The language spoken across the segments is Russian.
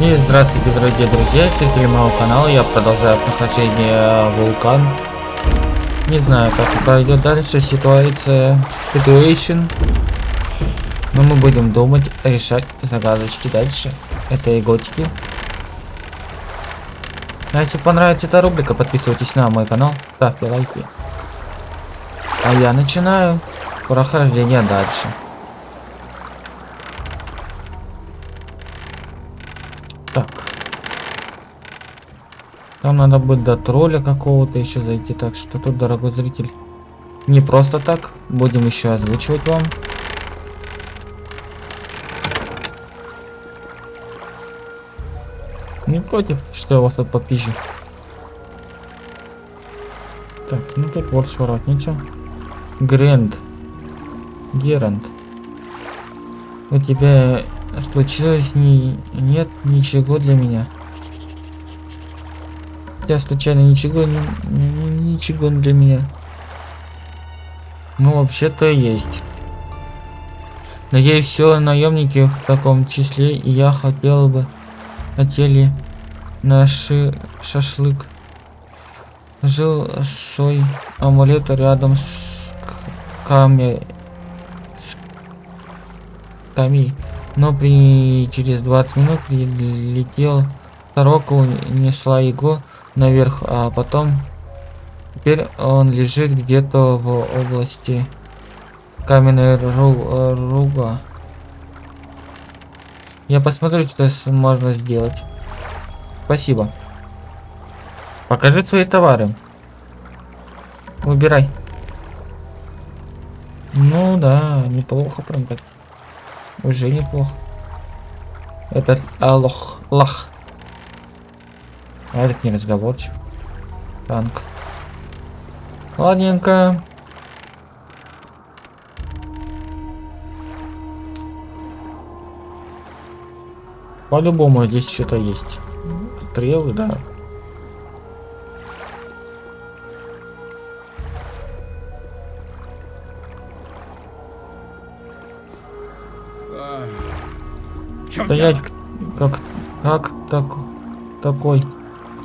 И здравствуйте, дорогие друзья, зрители моего канала. Я продолжаю прохождение вулкан. Не знаю, как пройдет дальше ситуация, situation. Но мы будем думать, решать загадочки дальше этой готики. А если понравится эта рубрика, подписывайтесь на мой канал, ставьте лайки. А я начинаю прохождение дальше. Там надо будет до тролля какого-то еще зайти. Так что тут, дорогой зритель, не просто так. Будем еще озвучивать вам. Не против, что я вас тут попизжу. Так, ну тут вот своротница. Грэнд. Герант. У тебя случилось ни... нет ничего для меня. Я случайно ничего не... ничего для меня. Ну, вообще-то есть. Надеюсь, все наемники в таком числе, и я хотел бы хотели наши шашлык. Жил свой амулет рядом с камей. С камей. Но при через 20 минут прилетел сорока, унесла его наверх, а потом теперь он лежит где-то в области каменной ру руга. Я посмотрю, что можно сделать. Спасибо. Покажи свои товары. Выбирай. Ну да, неплохо прям так. Уже неплохо. Этот алох, лах. А этот не разговорчив. Танк. Ладненько. По-любому здесь что-то есть. Стрелы, да. Стоять как как так такой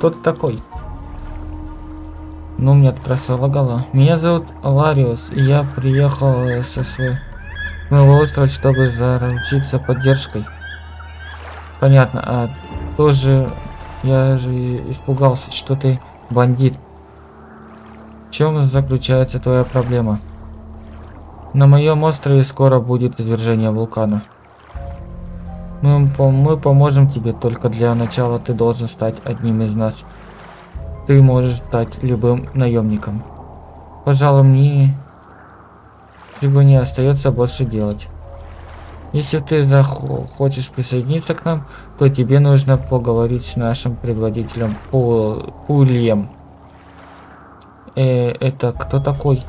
кто ты такой ну мне просто лагало меня зовут лариус и я приехал со своего острова чтобы заручиться поддержкой Понятно, а тоже я же испугался, что ты бандит. В чем заключается твоя проблема? На моем острове скоро будет извержение вулкана. Мы, мы поможем тебе, только для начала ты должен стать одним из нас. Ты можешь стать любым наемником. Пожалуй, мне чего не остается больше делать. Если ты захочешь присоединиться к нам, то тебе нужно поговорить с нашим предводителем Пул Пульем. Э, это кто такой?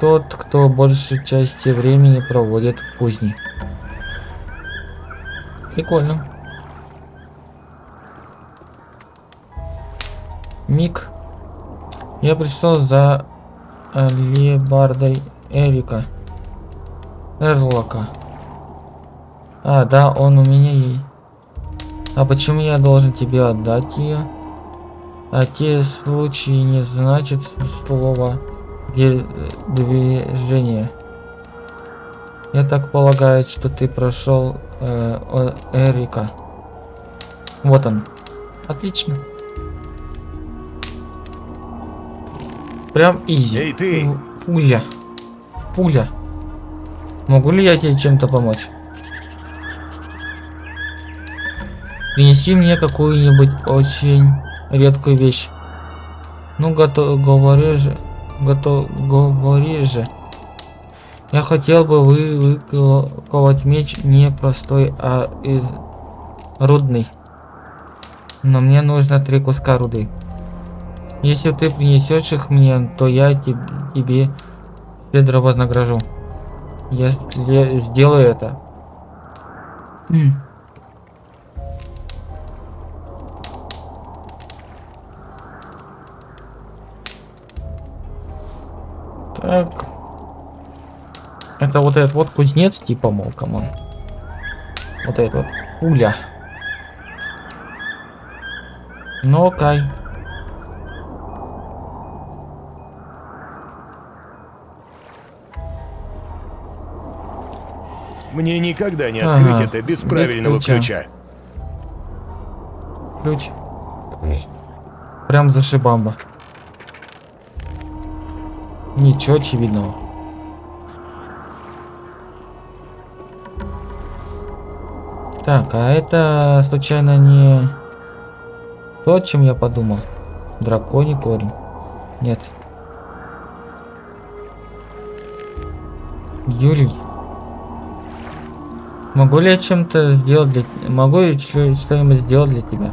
Тот, кто большей части времени проводит в кузне. Прикольно. Мик. Я пришел за Лебардой Эрика. Эрлока. А, да, он у меня есть. А почему я должен тебе отдать ее? А те случаи не значит слова движение. Я так полагаю, что ты прошел э, Эрика. Вот он. Отлично. Прям изи. Эй, ты! Пуля. Пуля. Могу ли я тебе чем-то помочь? Принеси мне какую-нибудь очень редкую вещь. Ну, готов, говори же, готов, говори же. Я хотел бы вы выковать меч не простой, а из рудный. Но мне нужно три куска руды. Если ты принесешь их мне, то я тебе щедро вознагражу. Я сделаю это. Так. Это вот этот вот кузнец, типа, мол, come on. Вот этот вот. Пуля. Ну, Кай. Мне никогда не Ага, открыть это без без правильного ключа. ключа. Ключ. Прям за шибамба. Ничего очевидного. Так, а это случайно не то, о чем я подумал? Драконий корень. Нет. Юлий. Могу ли я чем-то сделать для... Могу ли что- что-нибудь сделать для тебя?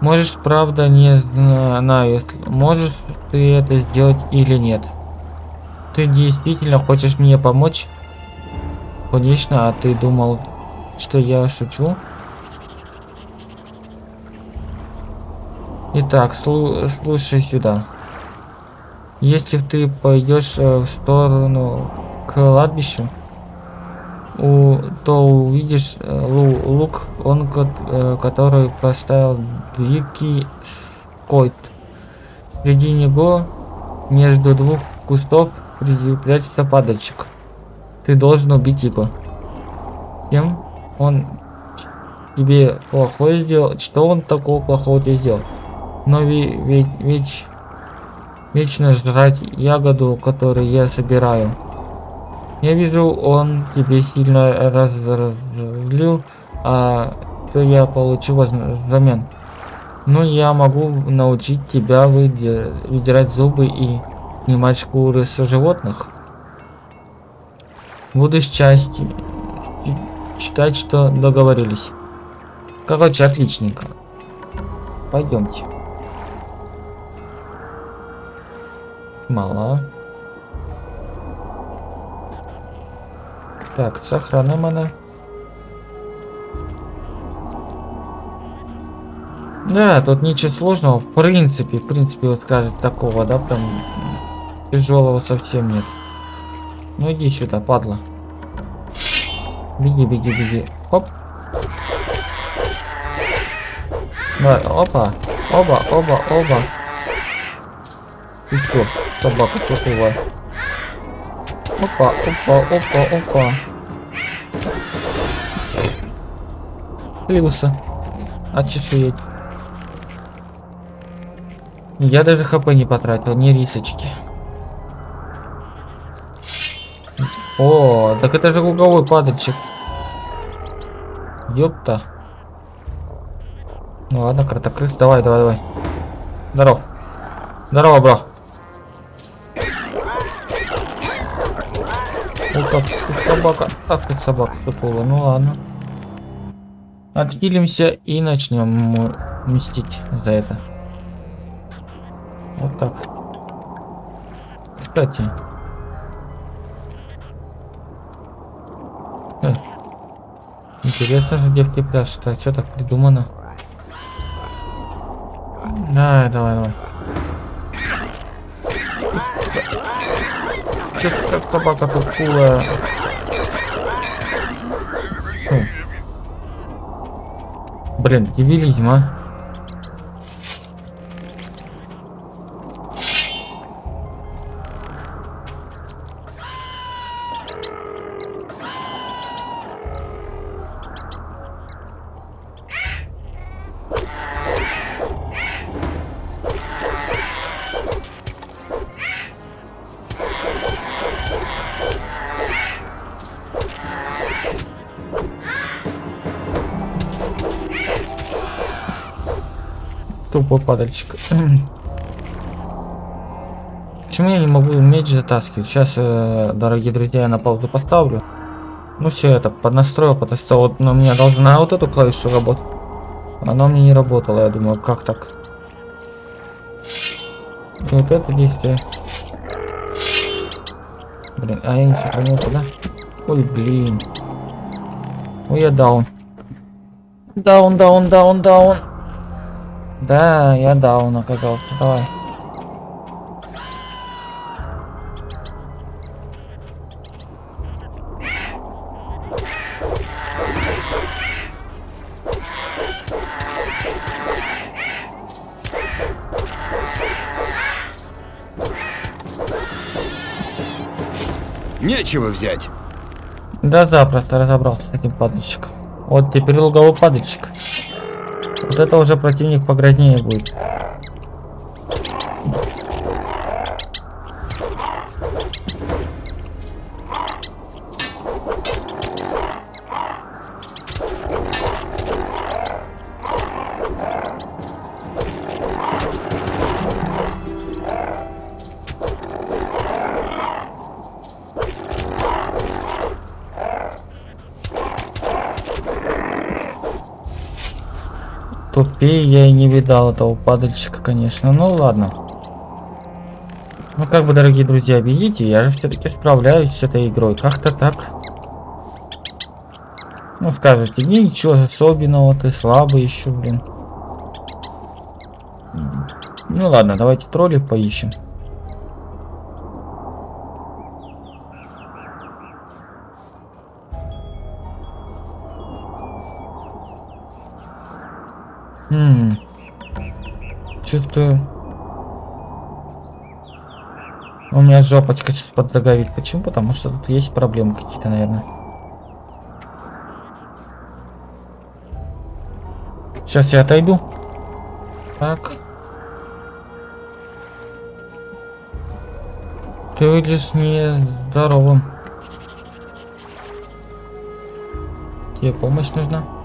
Можешь, правда, не знаю, можешь ты это сделать или нет. Ты действительно хочешь мне помочь? Конечно, а ты думал, что я шучу? Итак, слу- слушай сюда. Если ты пойдешь э, в сторону к кладбищу, у, то увидишь э, лу- лук, он, ко- э, который поставил Дикий Скойт. Среди него, между двух кустов, прячется падальщик. Ты должен убить его. Чем он тебе плохое сделал? Что он такого плохого тебе сделал? Но ве- ведь, ведь вечно жрать ягоду, которую я собираю. Я вижу, он тебе сильно разозлил, а то я получу взамен. Ну, я могу научить тебя выдирать зубы и снимать шкуры с животных. Буду счастье считать, что договорились. Короче, отличненько. Пойдемте. Мало. Так, сохраним она. Да, тут ничего сложного. В принципе, в принципе, вот скажет такого, да, там тяжелого совсем нет. Ну иди сюда, падла. Беги, беги, беги. Оп. Да, опа. Оба, оба, оба. Ты чё, собака тупая? Опа, опа, опа, опа. Слился. Отчешуеть. Я даже хп не потратил, ни рисочки. О, так это же луговой падальщик. Ёпта. Ну ладно, кротокрыс, давай, давай, давай. Здоров. Здорово, бро. О, как тут собака. Ах ты собака сутула. Ну ладно. Отхилимся и начнем мстить за это. Вот так. Кстати. Интересно же пляшут, а что так придумано? Давай, давай, давай. Ты как собака тут кулая? Фу. Блин, дебилизм, а? Почему я не могу меч затаскивать? Сейчас, э, дорогие друзья, я на паузу поставлю. Ну все, это поднастроил, поднастроил. Вот, но у меня должна вот эту клавишу работать. Она мне не работала, я думаю, как так? И вот это действие. Блин, а я не сохранил туда. Ой, блин. Ой, я даун. Даун, даун, даун, даун. Да, я даун оказался. Давай. Нечего взять. Да, запросто разобрался с этим падальщиком. Вот теперь луговой падальщик. Вот это уже противник погрознее будет. Тупее я и не видал этого падальщика, конечно. Ну ладно. Ну как бы, дорогие друзья, видите, я же все-таки справляюсь с этой игрой. Как-то так. Ну скажете, ничего особенного, ты слабый еще, блин. Ну ладно, давайте тролли поищем. Чувствую. У меня жопочка сейчас подзагорит. Почему? Потому что тут есть проблемы какие-то, наверное. Сейчас я отойду. Так. Ты выглядишь не здоровым. Тебе помощь нужна?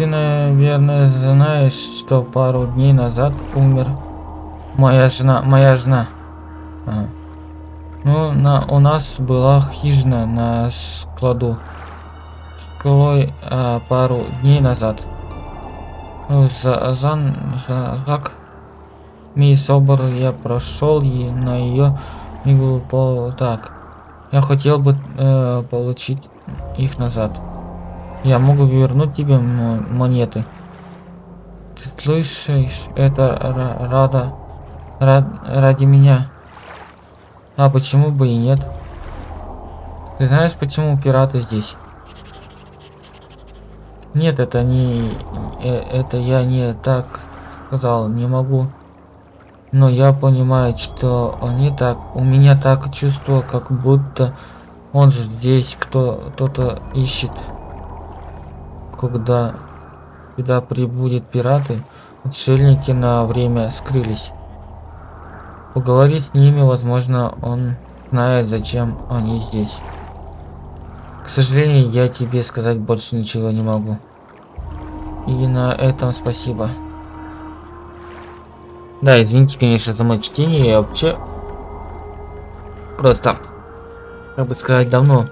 Ты, наверное, знаешь, что пару дней назад умер моя жена, моя жена. Ага. Ну, на, у нас была хижина на складу. Склой а, пару дней назад. Ну, за, за, за, так. Мисс Обер я прошел и на ее книгу по так. Я хотел бы э, получить их назад. Я могу вернуть тебе монеты. Ты слышишь? Это рада рад, ради меня. А почему бы и нет? Ты знаешь, почему пираты здесь? Нет, это не... Э, это я не так сказал, не могу. Но я понимаю, что они так... У меня так чувство, как будто он здесь кто-то ищет когда, когда прибудет пираты, отшельники на время скрылись. Поговорить с ними, возможно, он знает, зачем они здесь. К сожалению, я тебе сказать больше ничего не могу. И на этом спасибо. Да, извините, конечно, за мое чтение. Я вообще просто, как бы сказать, давно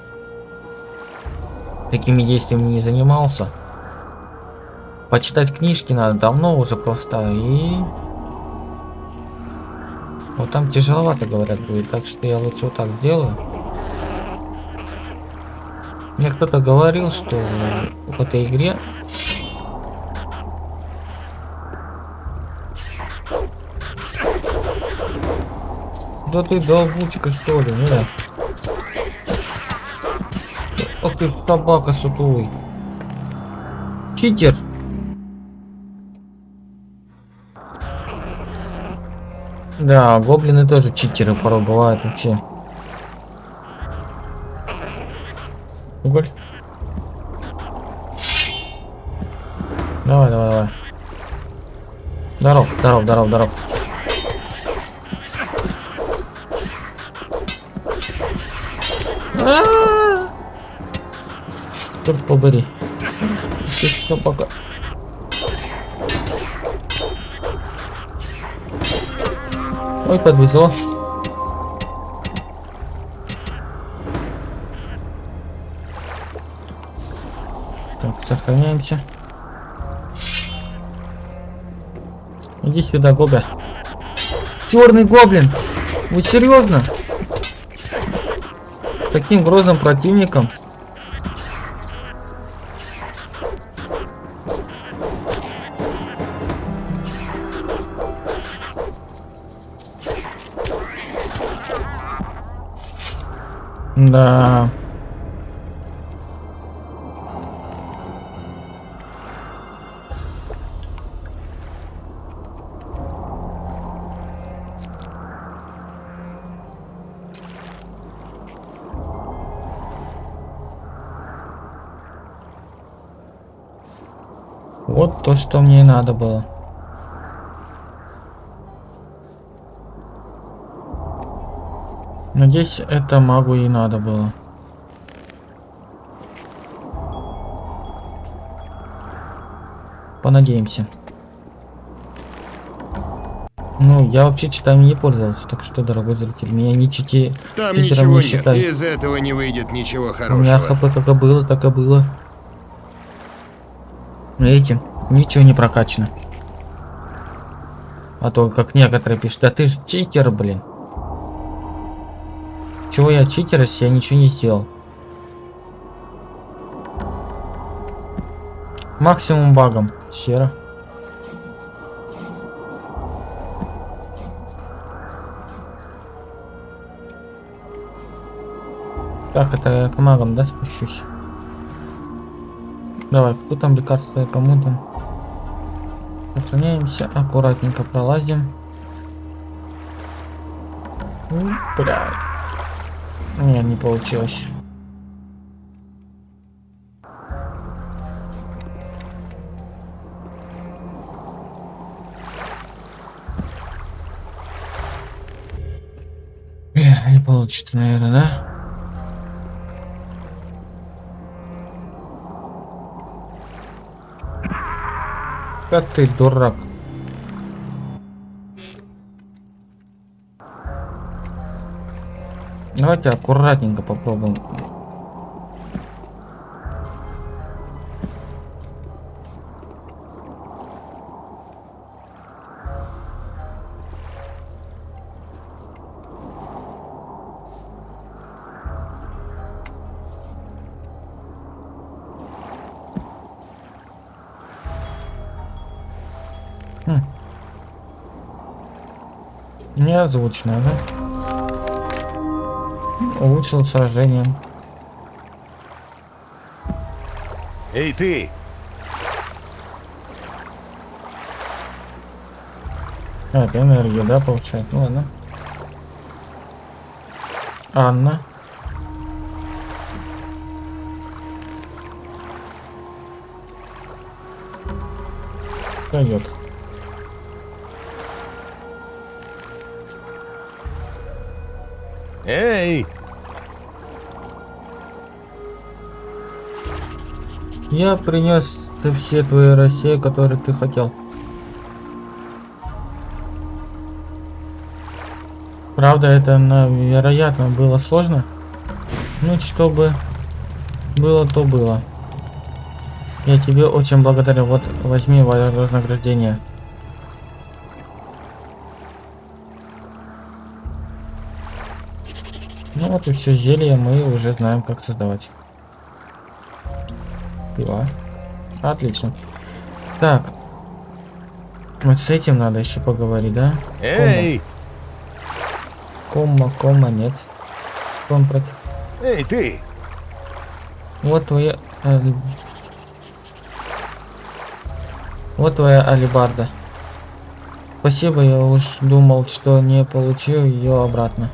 такими действиями не занимался. Почитать книжки надо давно уже просто и... Вот там тяжеловато, говорят, будет, так что я лучше вот так сделаю. Мне кто-то говорил, что в этой игре Да ты долбучка что ли, не? Ох ты собака сутулый. Читер. Да, гоблины тоже читеры порой бывают вообще. Уголь. Давай, давай, давай. Здоров, здоров, здоров, здоров. Черт побери. Ты пока. Ой, подвезло. Так, сохраняемся. Иди сюда, Гога. Черный гоблин! Вы серьезно? Таким грозным противником? Да. Вот то, что мне надо было. Надеюсь, это магу и надо было. Понадеемся. Ну, я вообще читами не пользовался, так что, дорогой зритель, меня не чити... Там ничего не нет, из этого не выйдет ничего У меня хорошего. хп как и было, так и было. Видите, ничего не прокачано. А то, как некоторые пишут, да ты ж читер, блин. Чего я читер, если я ничего не сделал? Максимум багом. Серо. Так, это к магам, да, спущусь? Давай, кто там лекарство, кому там? Сохраняемся, аккуратненько пролазим. М, Блядь. Не, не получилось. Бля, Не получится, наверное, да? Да ты дурак. Давайте аккуратненько попробуем. Хм. Неозвучно, да? Улучшил сражение. Эй, ты! А, это энергия, да, получает? Ну ладно. Анна. Пойдет. Эй! Я принес все твои России, которые ты хотел. Правда, это, на- вероятно, было сложно. Ну, чтобы было, то было. Я тебе очень благодарен. Вот, возьми во- вознаграждение. И все зелье мы уже знаем, как создавать. Пила. Отлично. Так. Вот с этим надо еще поговорить, да? Эй! Кома, кома, нет. Ком против. Эй, ты! Вот твоя... э, Вот твоя алибарда. Спасибо, я уж думал, что не получил ее обратно.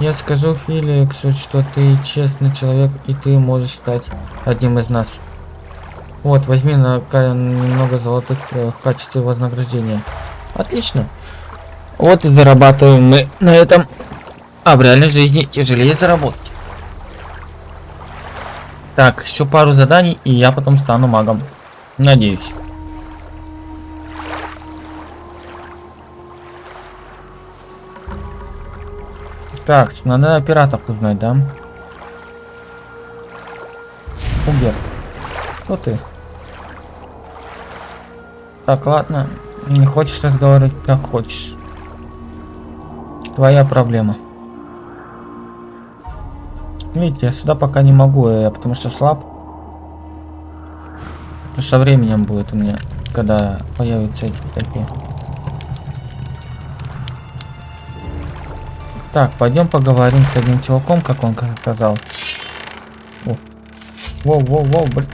Я скажу Феликсу, что ты честный человек, и ты можешь стать одним из нас. Вот, возьми на немного золотых э, в качестве вознаграждения. Отлично. Вот и зарабатываем мы на этом. А в реальной жизни тяжелее заработать. Так, еще пару заданий, и я потом стану магом. Надеюсь. Так, надо о пиратах узнать, да? Угер. Кто ты? Так, ладно. Не хочешь разговаривать, как хочешь. Твоя проблема. Видите, я сюда пока не могу, я потому что слаб. Со временем будет у меня, когда появятся эти такие. Так, пойдем поговорим с одним чуваком, как он сказал. О. Воу, воу, воу, блин.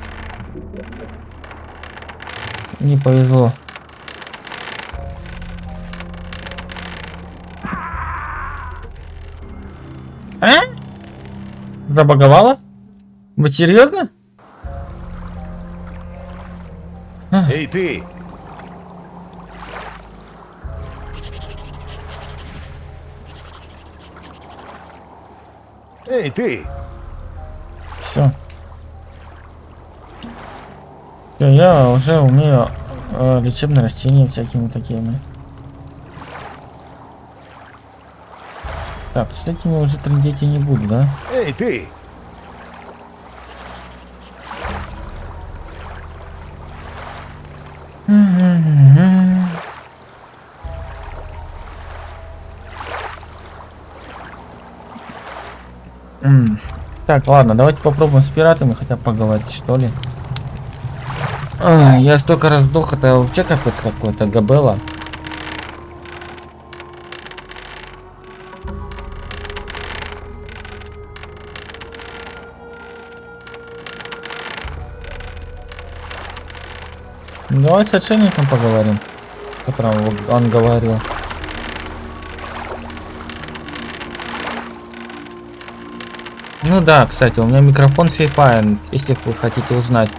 Не повезло. А? Забаговала? Вы серьезно? Эй, ты! Эй, ты! Все. Все, я уже умею э, лечебные растения всякими такими. Так, с этими уже трындеть я не буду, да? Эй, ты! Так, ладно, давайте попробуем с пиратами хотя поговорить, что ли. А, я столько раз сдох, это вообще капец какой-то, габела. Давай с отшельником поговорим, о котором он говорил. Ну да, кстати, у меня микрофон Fifine, если вы хотите узнать.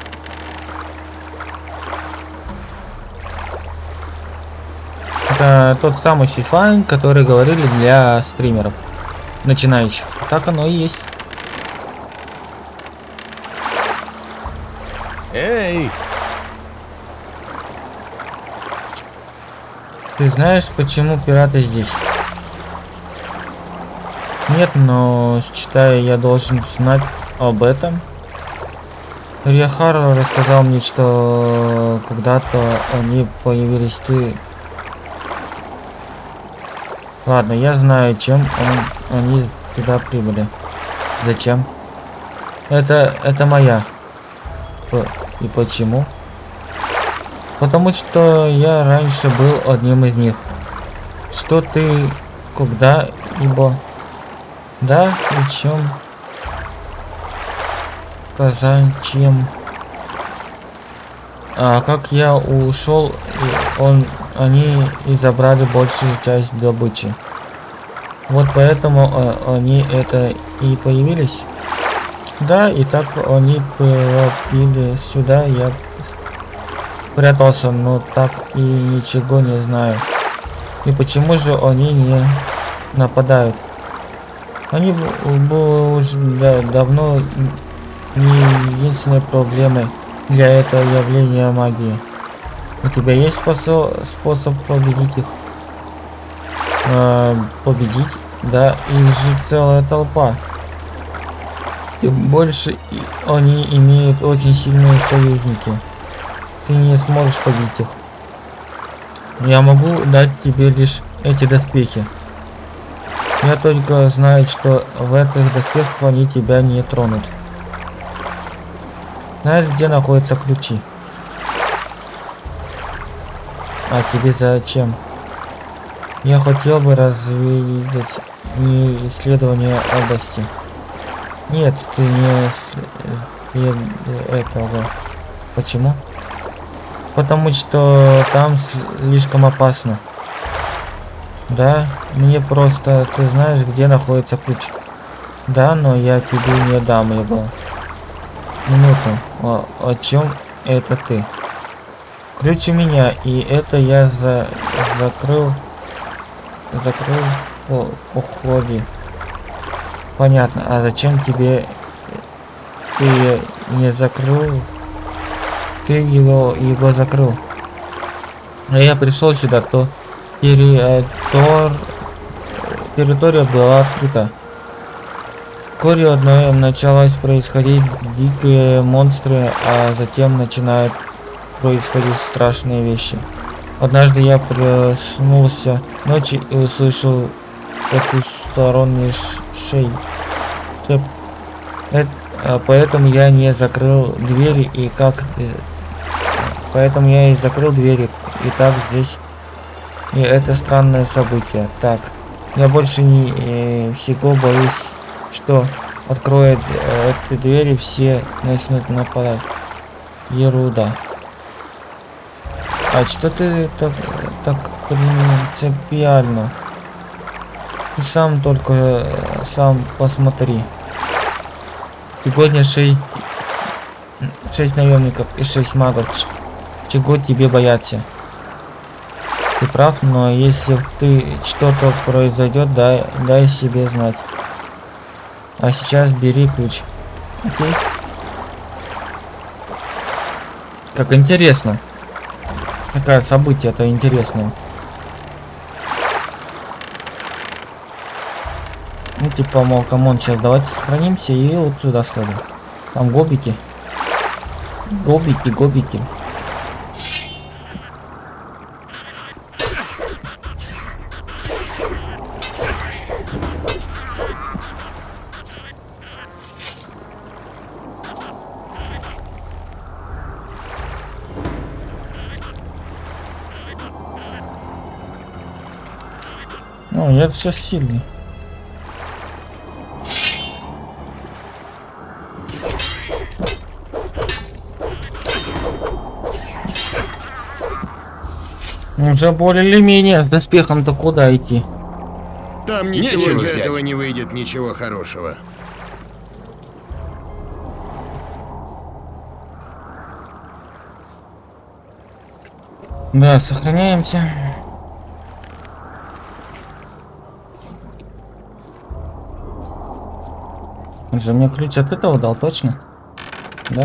Это тот самый Fifine, который говорили для стримеров начинающих. Так оно и есть. Эй! Ты знаешь, почему пираты здесь? Нет, но считаю, я должен знать об этом. Риахар рассказал мне, что когда-то они появились ты. Ладно, я знаю, чем он, они туда прибыли. Зачем? Это, это моя. И почему? Потому что я раньше был одним из них. Что ты когда-либо... Да, и чем? Казань, чем? А как я ушел, он, они и забрали большую часть добычи. Вот поэтому а, они это и появились. Да, и так они пропили сюда, я прятался, но так и ничего не знаю. И почему же они не нападают? Они б- б- уже да- давно не единственной проблемой для этого явления магии. У тебя есть способ, способ победить их? А, победить? Да, их же целая толпа. И больше они имеют очень сильные союзники. Ты не сможешь победить их. Я могу дать тебе лишь эти доспехи. Я только знаю, что в этих доспехах они тебя не тронут. Знаешь, где находятся ключи? А тебе зачем? Я хотел бы разведать не исследование области. Нет, ты не этого. Почему? Потому что там слишком опасно. Да, мне просто, ты знаешь, где находится ключ. Да, но я тебе не дам его. Минуту. О, о чем это ты? Ключ у меня, и это я за закрыл закрыл о, уходи. Понятно. А зачем тебе ты не закрыл? Ты его его закрыл. А я пришел сюда, то территория, территория была открыта. Вскоре одной началось происходить дикие монстры, а затем начинают происходить страшные вещи. Однажды я проснулся ночью и услышал потусторонний шей. А, поэтому я не закрыл двери и как... э, Поэтому я и закрыл двери. И так здесь... И это странное событие. Так, я больше не э, всего боюсь, что откроет э, эти двери, все начнут нападать. Ерунда. А что ты так, так принципиально? Ты сам только э, сам посмотри. Сегодня 6, 6 наемников и 6 магов. чего тебе бояться. Ты прав, но если ты что-то произойдет, дай, дай себе знать. А сейчас бери ключ. Окей. Как интересно. Какое событие это интересное. Ну, типа, мол, come on, сейчас давайте сохранимся и вот сюда сходим. Там гобики. Гобики, гобики. Ну, я сейчас сильный. Уже более или менее с доспехом-то куда идти? Там ничего из взять. этого не выйдет ничего хорошего. Да, сохраняемся. Он же мне ключ от этого дал, точно? Да?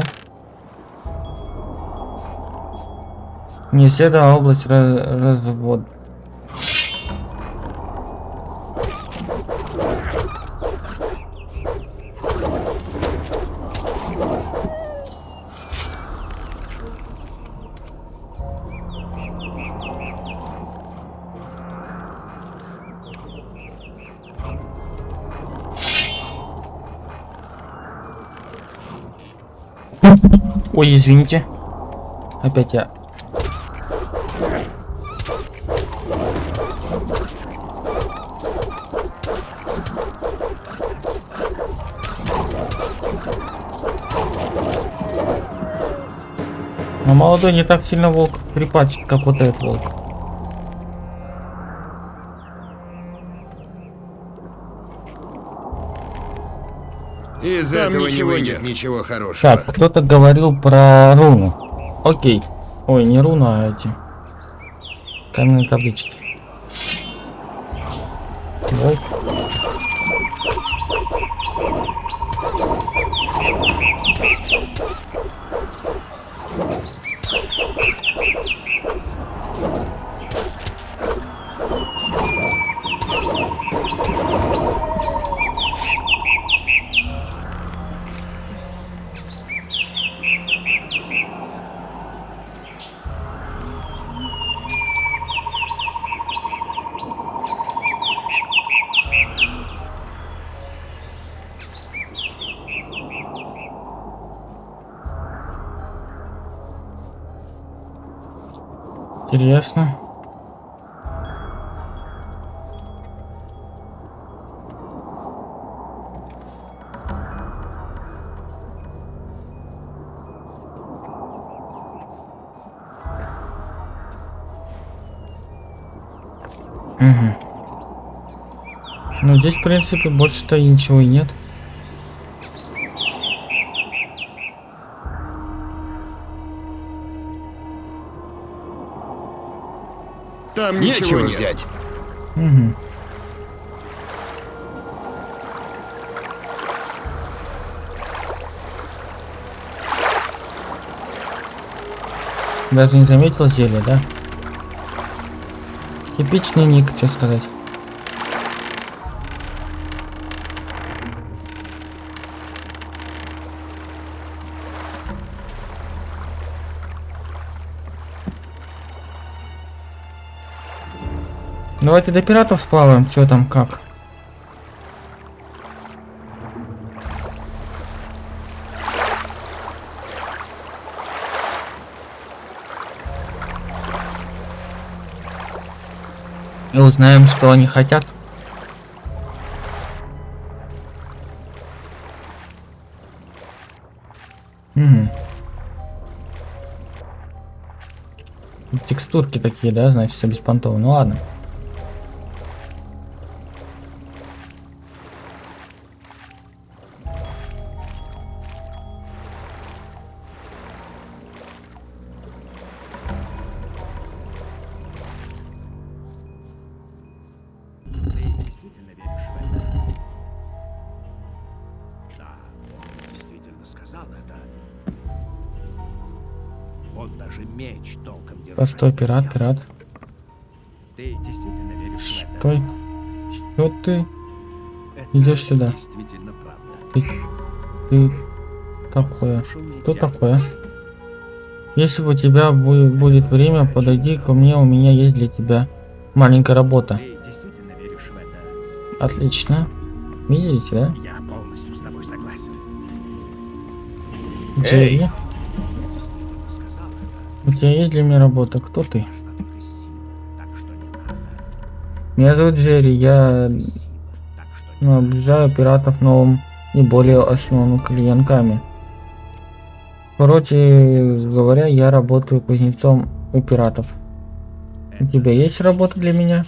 Не исследовала область раз- развод. Ой, извините. Опять я. Но молодой не так сильно волк припачет, как вот этот волк. Из этого не ничего выйдет нет. ничего хорошего. Так, кто-то говорил про руну. Окей. Ой, не руну, а эти. Каменные таблички. Волк. Интересно. Мгм. Ну здесь, в принципе, больше-то ничего и нет. Там ничего, Нечего нет. взять. Мгм. Даже не заметил зелье, да? Типичный ник, что сказать. Давайте до пиратов сплаваем, что там как. И узнаем, что они хотят. Мгм. Текстурки такие, да, значит, все беспонтово. Ну ладно. Постой, пират, пират. Ты действительно веришь? Стой. Что ты? Это Идешь сюда. Действительно правда. Ты, ты такое. тихо. такое? Если у тебя бу- будет время, подойди ко мне, у меня есть для тебя маленькая работа. Отлично. Видите, да? Я полностью с тобой согласен. Джерри, у тебя есть для меня работа? Кто ты? Меня зовут Джерри, я ну, обижаю пиратов новым и более основными клиентками. Короче говоря, я работаю кузнецом у пиратов. У тебя есть работа для меня?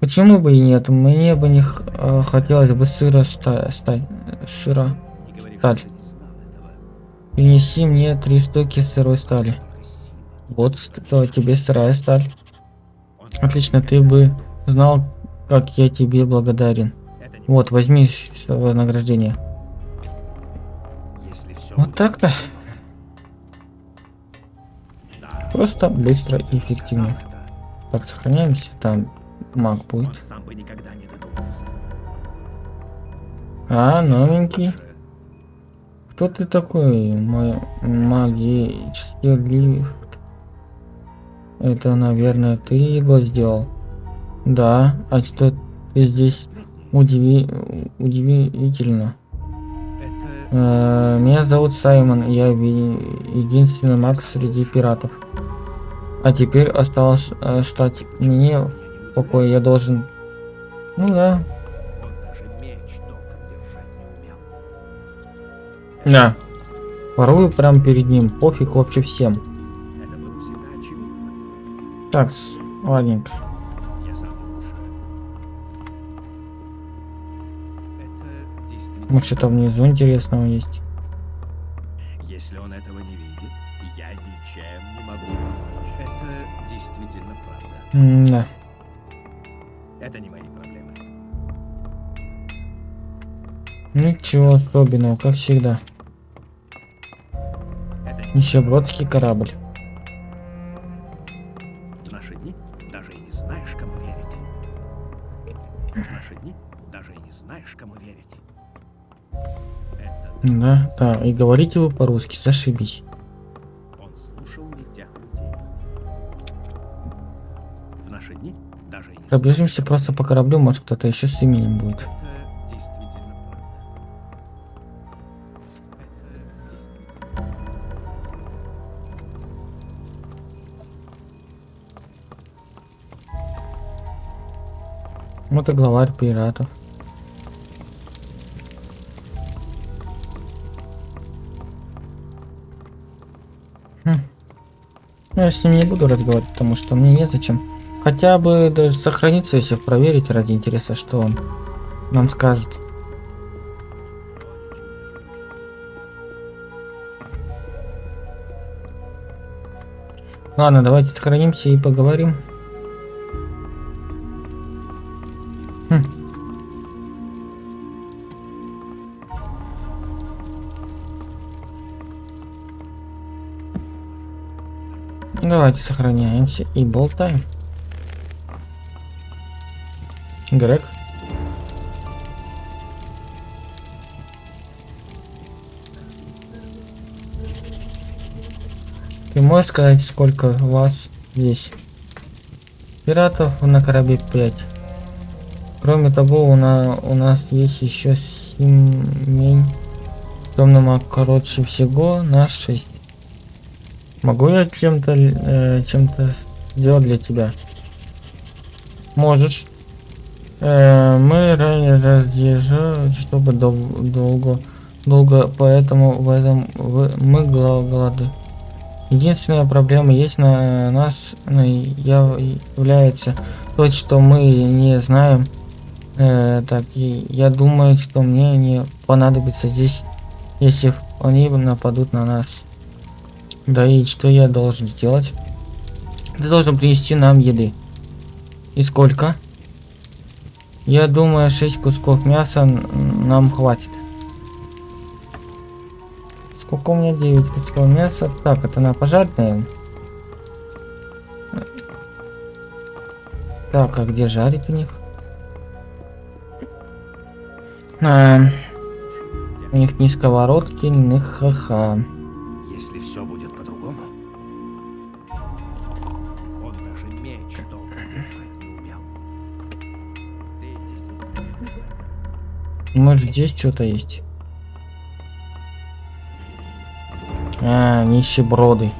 Почему бы и нет? Мне бы не э, хотелось бы сыра ста- стать. Сыра. Сталь. Принеси мне три штуки сырой стали. Вот что тебе сырая сталь. Отлично, ты бы знал, как я тебе благодарен. Вот, возьми награждение. Вот так-то. Просто быстро и эффективно. Так, сохраняемся. Там маг будет. А, новенький. Кто ты такой, мой магический лифт? Это, наверное, ты его сделал? Да, а что ты здесь удиви... удивительно? Это Э, Меня зовут Саймон, я единственный маг среди пиратов. А теперь осталось э, стать мне в я должен... Ну да, да. Порую прям перед ним, пофиг вообще всем. Это было всегда очевидно. Так, ладненько. Я сам лучше. Это действительно... Ну что там внизу интересного есть. Если он этого не видит, я ничем не могу помочь. Это действительно правда. М-да. Это не мои проблемы. Ничего особенного, как всегда. Нищебродский корабль. в наши дни даже и не знаешь, кому верить. В наши дни даже и не знаешь, кому верить. Это Да, да, и говорите вы по-русски, зашибись. он слушал людей. В наши дни даже и не Пробежимся просто по кораблю, может кто-то еще с именем будет. Вот и главарь пиратов. Хм. Ну, я с ним не буду разговаривать, потому что мне незачем. Хотя бы даже сохраниться, если проверить ради интереса, что он нам скажет. Ладно, давайте сохранимся и поговорим. Давайте сохраняемся и болтаем. Грег. Ты можешь сказать, сколько вас здесь? Пиратов на корабле 5. Кроме того, у, на, у нас есть еще семень. Темный маг, короче, всего на 6. Могу я чем-то э, чем-то сделать для тебя? Можешь. Э, мы ранее разъезжали, чтобы дол- долго, долго, поэтому в этом в- мы голоды. Единственная проблема есть на нас ну, я- является то, что мы не знаем. Э, так, и я думаю, что мне не понадобится здесь, если они нападут на нас. Да и что я должен сделать? Ты должен принести нам еды. И сколько? Я думаю, 6 кусков мяса нам хватит. Сколько у меня 9 кусков мяса? Так, это на пожарить, наверное. Так, а где жарить у них? А, у них ни сковородки, ни ха-ха. Может здесь что-то есть? А, нищеброды.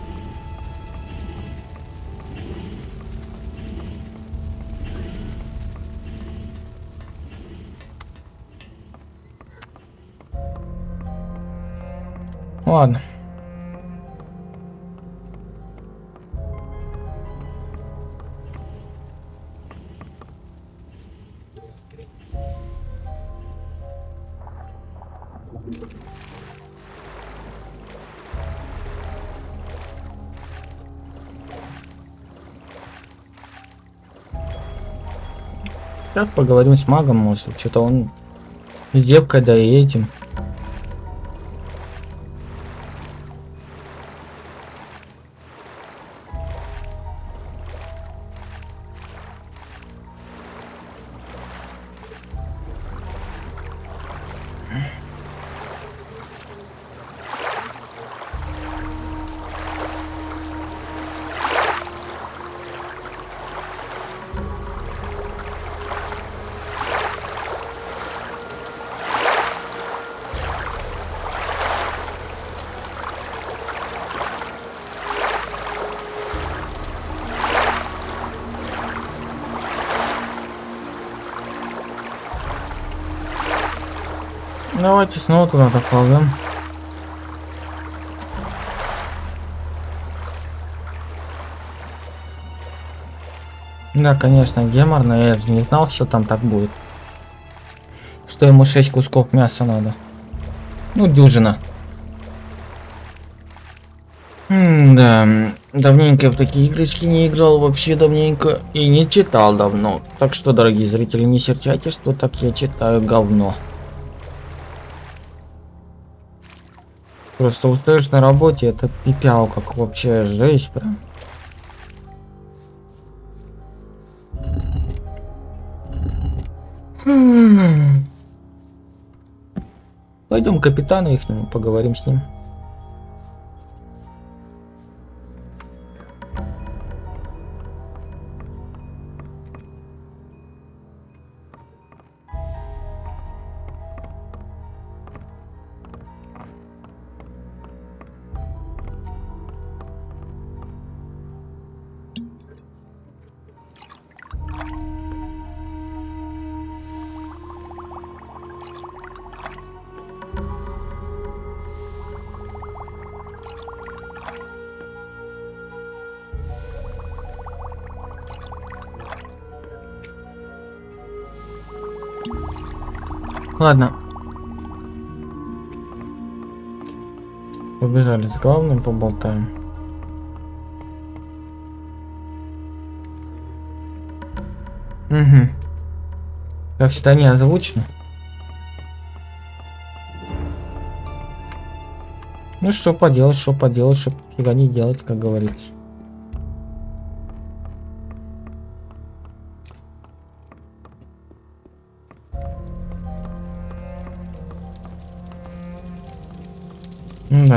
Ладно. Сейчас поговорим с магом, может, что-то он с девкой, да и этим. Давайте снова туда доползем. Да, конечно, геморно, я не знал, что там так будет. Что ему 6 кусков мяса надо. Ну, дюжина. М, Да, давненько я в такие игрочки не играл, вообще давненько. И не читал давно. Так что, дорогие зрители, не серчайте, что так я читаю говно. Просто устаешь на работе, это пипял, как вообще жесть прям. Пойдем к капитану их поговорим с ним. Ладно. Побежали с главным поболтаем. Угу. Как всегда не озвучено. Ну что поделать, что поделать, что фига не делать, как говорится.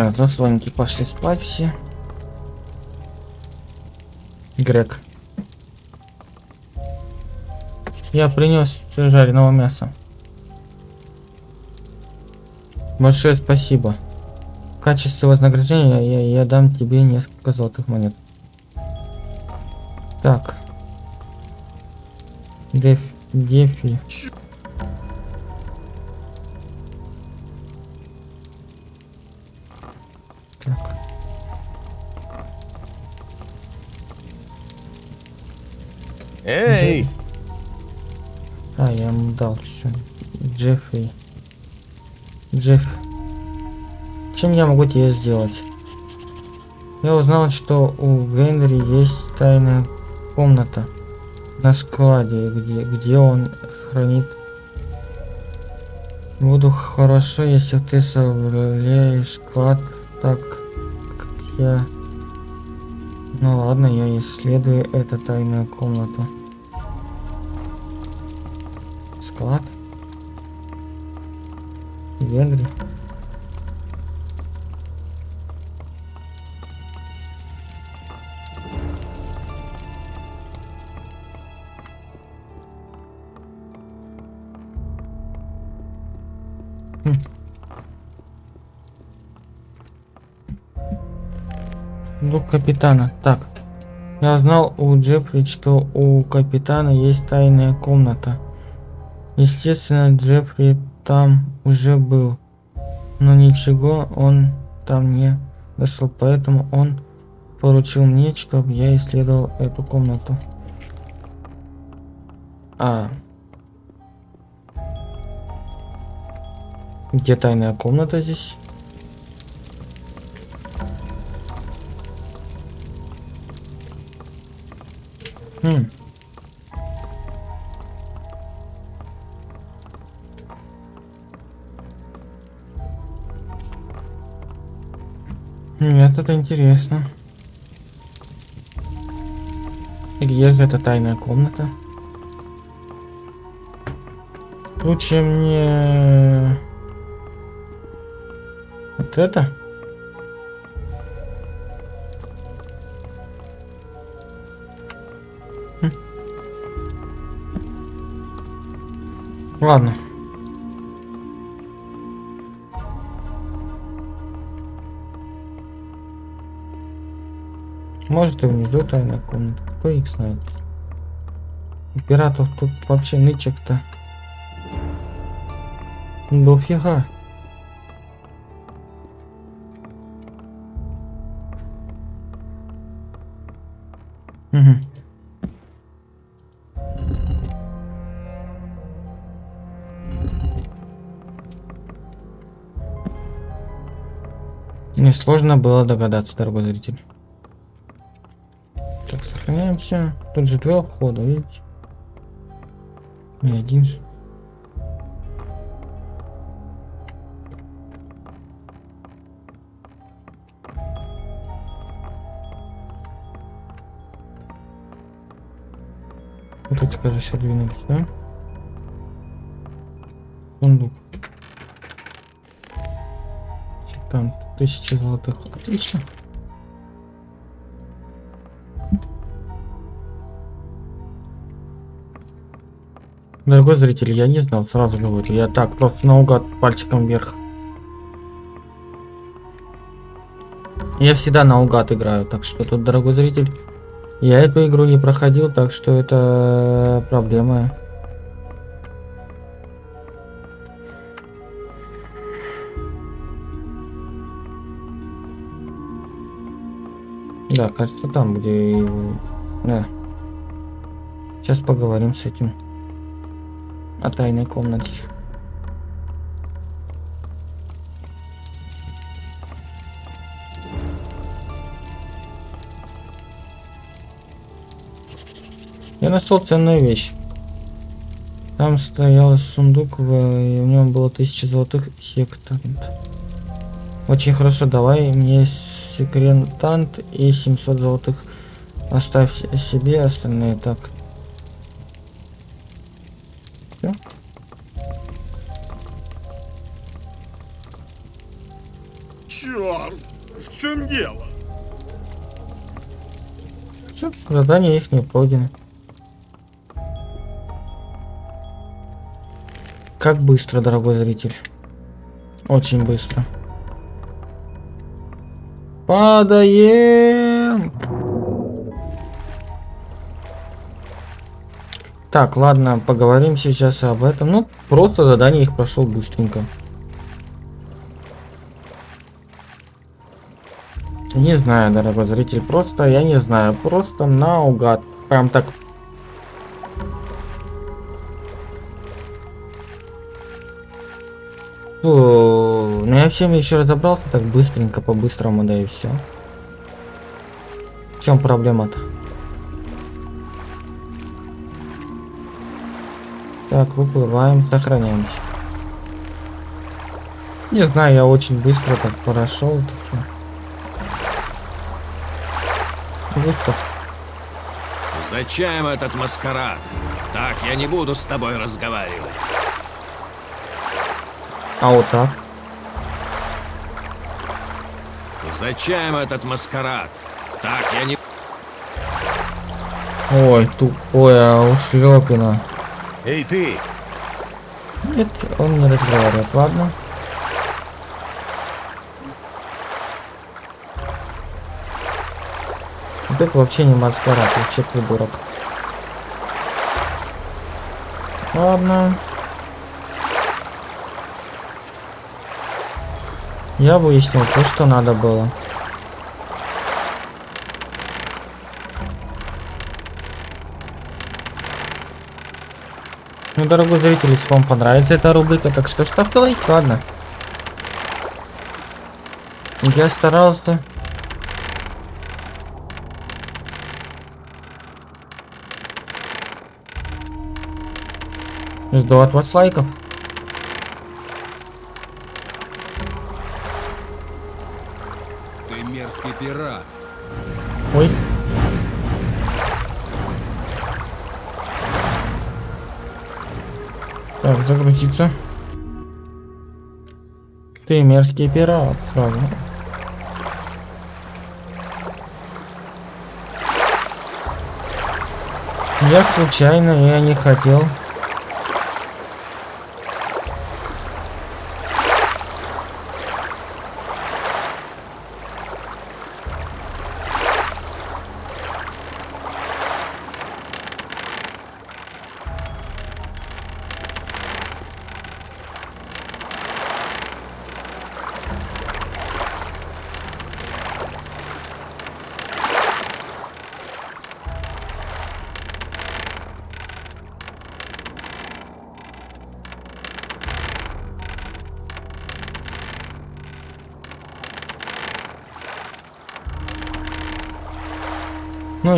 Да, заслонки пошли спать все. Грег. Я принес жареного мяса. Большое спасибо. В качестве вознаграждения я, я дам тебе несколько золотых монет. Так. Деф, Дефи. Джеффри. Джефф. Чем я могу тебе сделать? Я узнал, что у Генри есть тайная комната на складе, где, где он хранит. Буду хорошо, если ты совляешь склад Так, как я... Ну ладно, я исследую эту тайную комнату. Склад. Венгрия. Сундук капитана. Так. Я знал у Джеффри, что у капитана есть тайная комната. Естественно, Джеффри там уже был. Но ничего он там не нашел, поэтому он поручил мне, чтобы я исследовал эту комнату. А. Где тайная комната здесь? Хм. Это интересно. И Где же эта тайная комната? Лучше мне... Вот это? Хм. Ладно. Может и внизу тайная комната. Кто их знает? У пиратов тут вообще нычек-то. Дофига. Угу. Несложно было догадаться, дорогой зритель. Сохраняемся. Тут же два входа, видите? Не один же. Вот эти, кажется, двинулись, да? Сундук. Там тысяча золотых. Отлично. Дорогой зритель, я не знал, сразу говорю. Я так, просто наугад пальчиком вверх. Я всегда наугад играю, так что тут, дорогой зритель, я эту игру не проходил, так что это проблема. Да, кажется, там, где... Да. Сейчас поговорим с этим. О тайной комнате. Я нашел ценную вещь. Там стоял сундук, в, и в нем было тысяча золотых сектант. Очень хорошо, давай мне секретант и 700 золотых. Оставь себе остальные так. Черт! В чем дело? Всё, задание их не пройдено. Как быстро, дорогой зритель. Очень быстро. Падаем. Так, ладно, поговорим сейчас об этом. Ну, просто задание их прошел быстренько. Не знаю, дорогой зритель, просто, я не знаю, просто наугад. Прям так Фу, ну я всем еще разобрался так быстренько, по-быстрому, да и все. В чем проблема-то? Так, выплываем, сохраняемся. Не знаю, я очень быстро так прошел. Так, Густав. Зачем этот маскарад? Так я не буду с тобой разговаривать. А вот так. Зачем этот маскарад? Так я не... Ой, тупое ушлепина. Эй, ты! Нет, он не разговаривает, ладно. Это вообще не маскарад, вообще придурок. Ладно. Я выяснил то, что надо было. Ну, дорогой зритель, если вам понравится эта рубрика, так что ставьте лайк, ладно. Я старался. Жду от вас лайков. Ты мерзкий пират. Ой. Так, загрузиться. Ты мерзкий пират, сразу. Я случайно, я не хотел.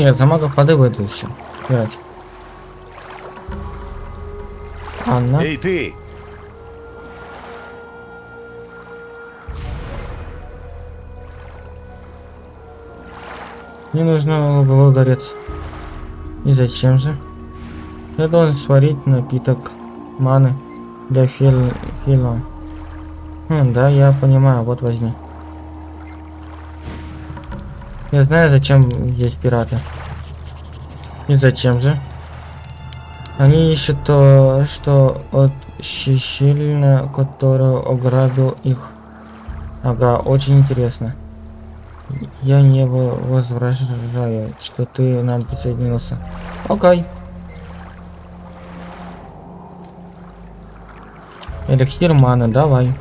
Я за магов воды выйду еще. Играть. Анна. Эй, ты! Мне нужно луговой горец. И зачем же? Я должен сварить напиток маны для фил... фила. Хм, да, я понимаю, вот возьми. Я знаю, зачем есть пираты. И зачем же? Они ищут то, что от щелина, которую ограбил их. Ага, очень интересно. Я не во- возражаю, что ты нам присоединился. Окей. Эликсир маны, давай.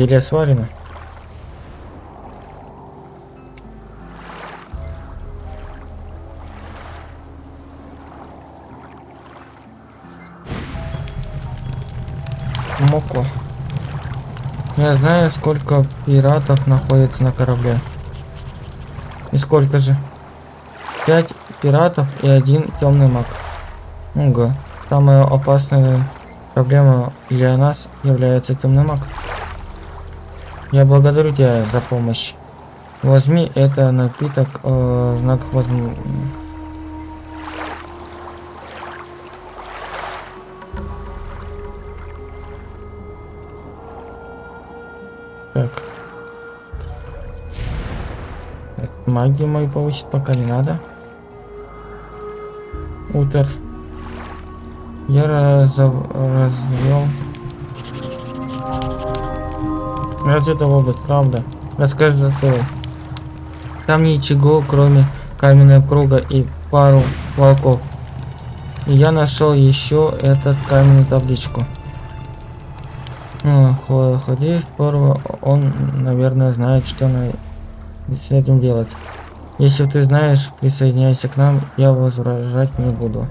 Зелье сварено. Моко. Я знаю, сколько пиратов находится на корабле. И сколько же? Пять пиратов и один темный маг. Ого. Самая опасная проблема для нас является темный маг. Я благодарю тебя за помощь. Возьми это напиток э, знак Так. Так, Магию мою повысить пока не надо. Утер. Я разов- развел. Разве область, правда? Расскажи ты. Там ничего, кроме каменного круга и пару волков. И я нашел еще этот каменную табличку. Ну, хо- ходи порва, он, наверное, знает, что на... с этим делать. Если ты знаешь, присоединяйся к нам, я возражать не буду.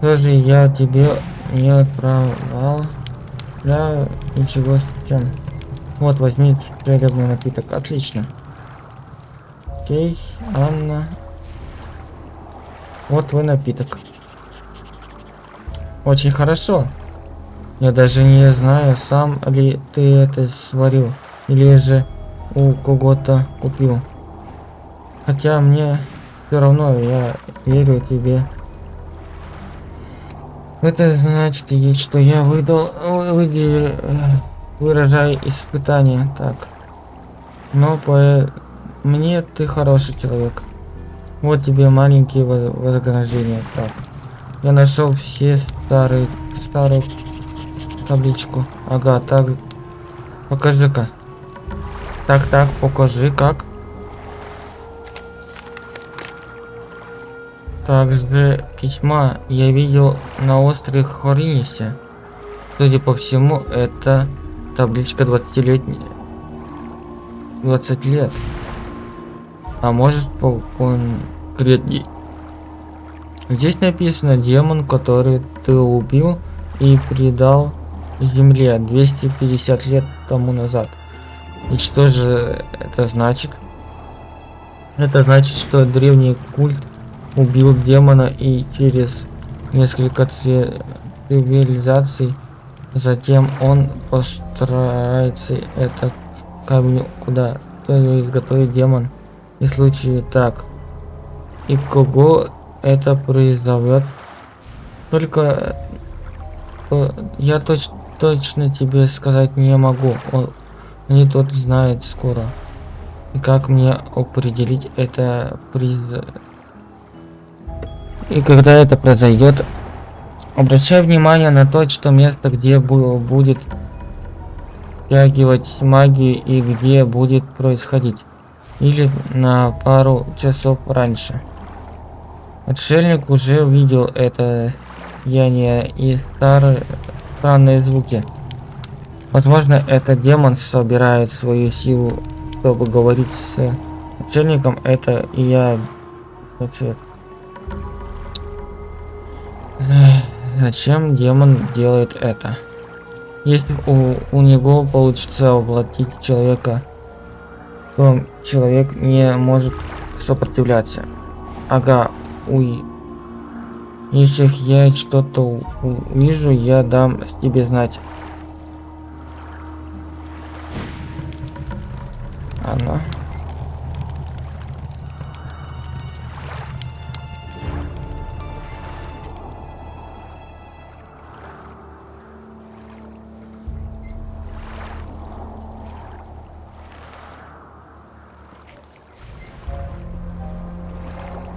Тоже я тебе не отправлял для ничего чем. Вот, возьми целебный напиток. Отлично. Окей, Анна. Вот твой напиток. Очень хорошо. Я даже не знаю, сам ли ты это сварил, или же у кого-то купил. Хотя мне все равно, я верю тебе. Это значит, что я выдал, выделил, э, выражаю испытание, так. Но по мне ты хороший человек. Вот тебе маленькие воз- вознаграждения, так. Я нашел все старые, старую табличку. Ага, так. Покажи-ка. Так, так, покажи как. Также письма я видел на острове Хоринисе. Судя по всему, это табличка 20-летняя. 20 лет. А может по конкретней. Здесь написано демон, который ты убил и предал земле 250 лет тому назад. И что же это значит? Это значит, что древний культ убил демона и через несколько ци- цивилизаций затем он постарается это камень куда что изготовит демон. И в случае так и кого это произойдет только э, я точ- точно тебе сказать не могу. Он не тот знает скоро. И как мне определить это приз и когда это произойдет, обращай внимание на то, что место, где бу- будет втягивать магию и где будет происходить. Или на пару часов раньше. Отшельник уже видел это сияние и старые странные звуки. Возможно, это демон собирает свою силу, чтобы говорить с отшельником. Это и я. Значит, Зачем демон делает это? Если у, у него получится воплотить человека, то человек не может сопротивляться. Ага, уй. Если я что-то увижу, я дам тебе знать. Она.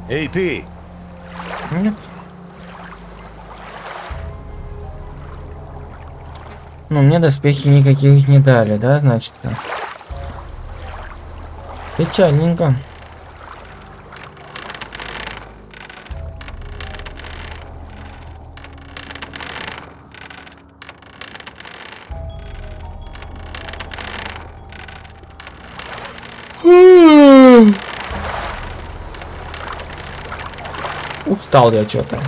Эй, ты! Нет. Ну, мне доспехи никаких не дали, да, значит? Печальненько. Устал я что-то.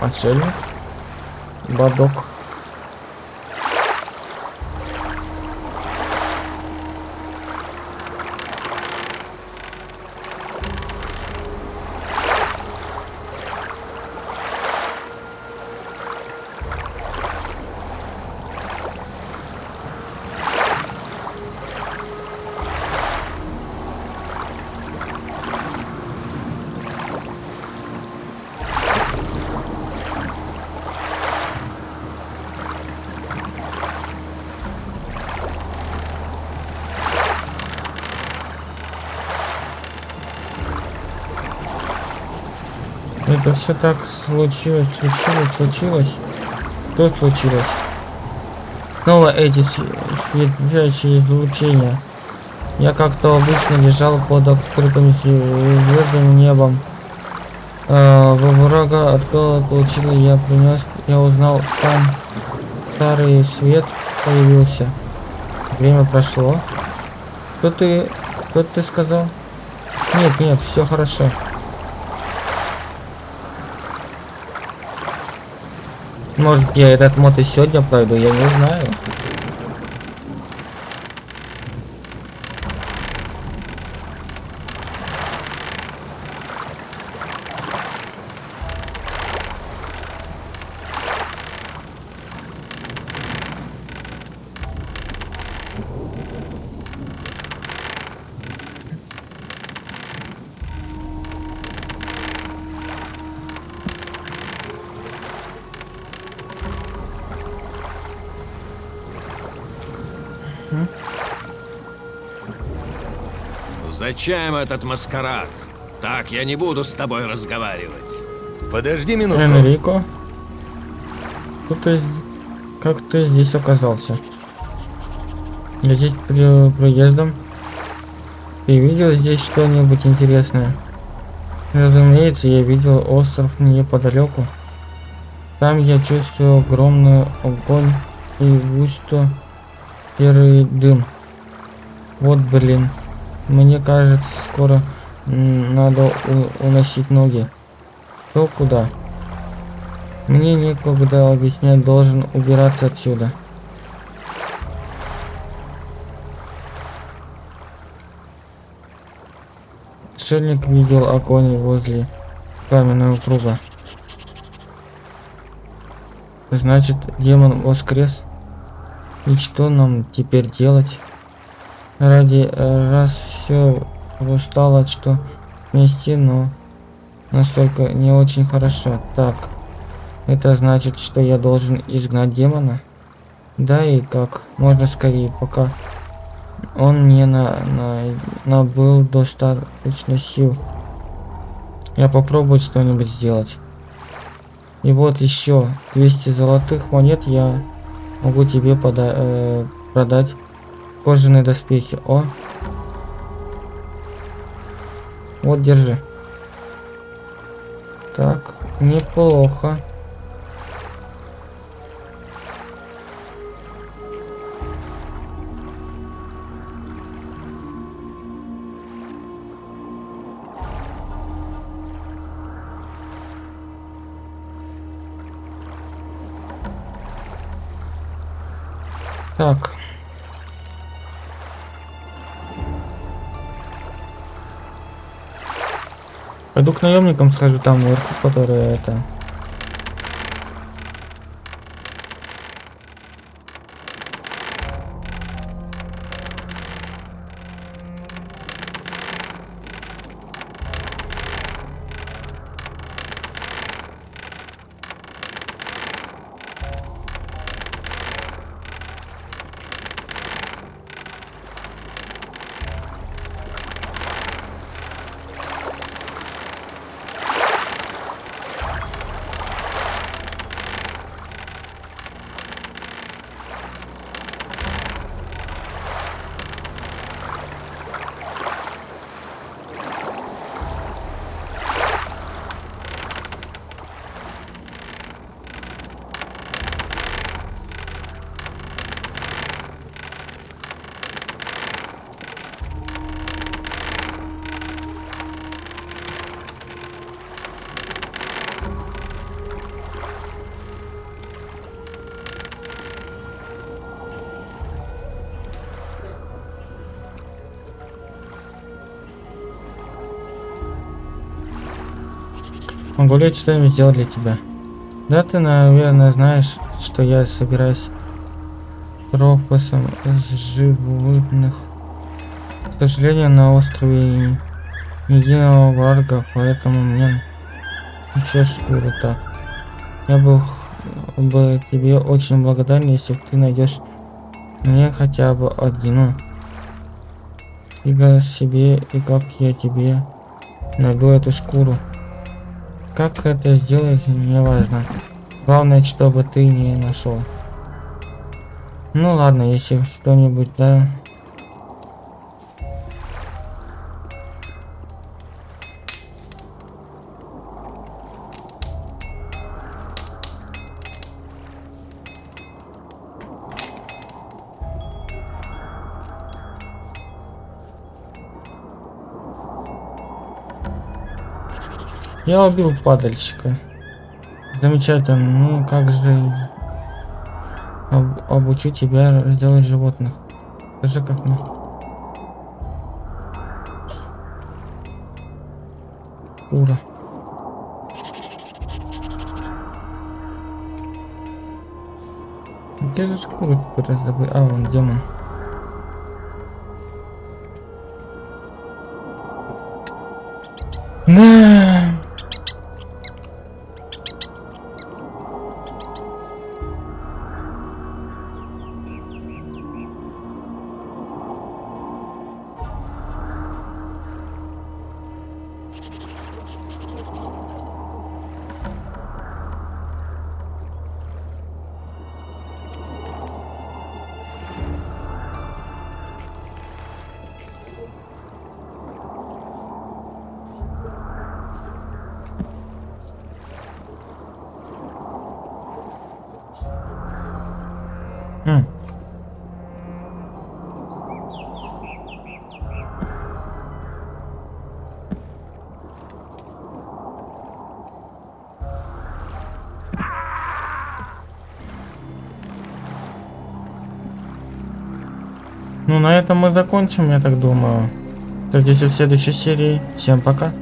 Отшельник. Бадок. Это все так случилось, случилось, случилось. Что случилось? Снова эти св- светящие излучения. Я как-то обычно лежал под открытым звездным небом. А, во врага открыла получила, я принес, я узнал, там старый свет появился. Время прошло. Что ты, что ты сказал? Нет, нет, все хорошо. Может я этот мод и сегодня пройду, я не знаю. Зачем этот маскарад? Так я не буду с тобой разговаривать. Подожди минутку. Энрико? Кто ты... Как ты здесь оказался? Я здесь при... приездом. Ты видел здесь что-нибудь интересное? Разумеется, я видел остров неподалеку. Там я чувствую огромный огонь и густо серый дым. Вот блин. Мне кажется, скоро надо уносить ноги. Что куда? Мне некогда объяснять, должен убираться отсюда. Шельник видел огонь возле каменного круга. Значит, демон воскрес. И что нам теперь делать? Ради э, раз все устало, что вместе, но настолько не очень хорошо. Так, это значит, что я должен изгнать демона? Да и как можно скорее, пока он не на, на, набыл достаточно сил. Я попробую что-нибудь сделать. И вот еще 200 золотых монет я могу тебе пода э, продать кожаные доспехи. О! Вот, держи. Так, неплохо. Так. Пойду к наемникам схожу там которые это... Могу ли я сделать для тебя? Да ты, наверное, знаешь, что я собираюсь тропосом из животных. К сожалению, на острове единого варга, поэтому мне еще шкуру так. Я был бы тебе очень благодарен, если ты найдешь мне хотя бы одну. Фига себе, и как я тебе найду эту шкуру. Как это сделать, не важно. Главное, чтобы ты не нашел. Ну ладно, если что-нибудь, да. Я убил падальщика. Замечательно. Ну как же об- обучу тебя делать животных? Скажи как мне. Ура. Где же шкуру теперь раздобыть? А, вон демон. Мы закончим, я так думаю. Встретимся в следующей серии. Всем пока.